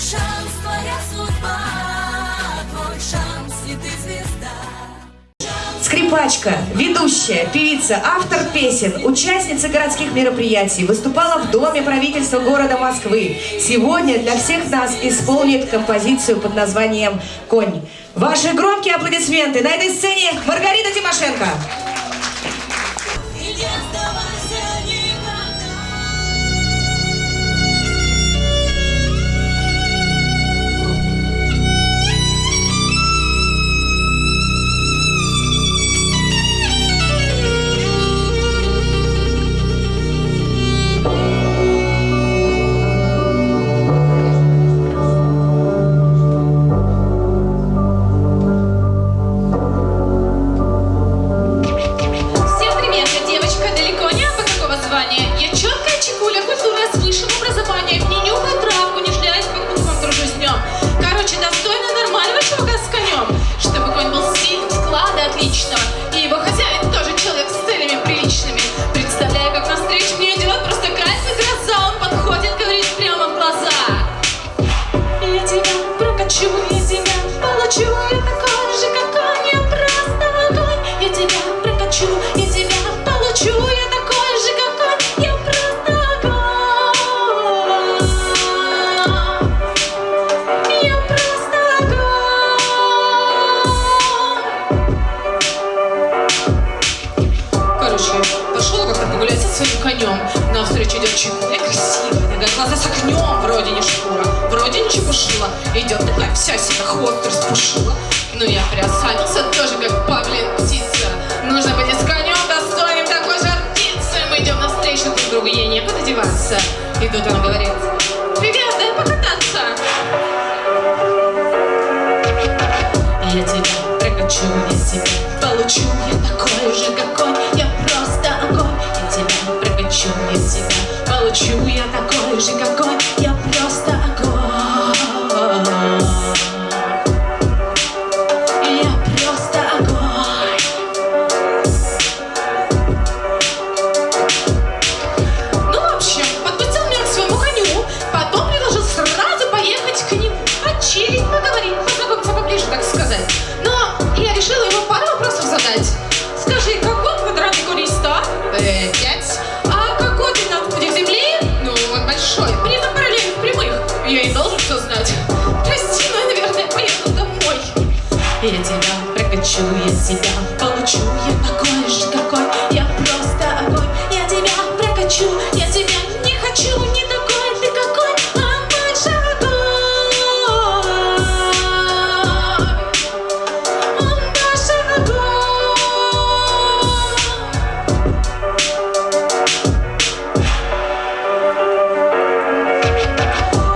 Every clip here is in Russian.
шанс, твоя судьба, твой шанс, и ты звезда. Скрипачка, ведущая, певица, автор песен, участница городских мероприятий, выступала в Доме правительства города Москвы. Сегодня для всех нас исполнит композицию под названием «Конь». Ваши громкие аплодисменты на этой сцене Маргарита Тимошенко. своим конем. На встречу идет чекуля красивая, глаза с огнем, вроде не шкура, вроде ничего чепушила. Идет такая вся себя хвост распушила. Но я приосанился тоже, как павлин птица. Я тебя прокачу, я себя получу. Я такой же, какой, я просто огонь. Я тебя прокачу, я тебя не хочу Не такой ты какой, а мой шагой Он наш огонь.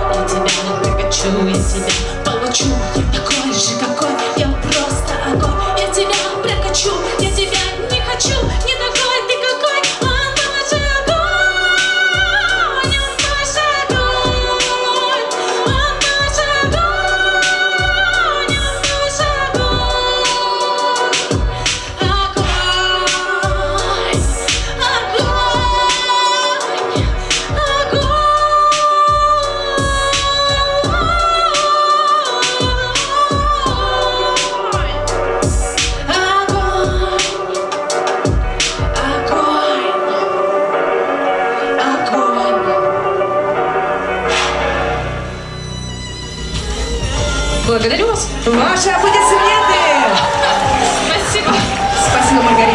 Я тебя прокачу, я себя Благодарю вас. Ваши аплодисменты. Спасибо. Спасибо, Маргарита.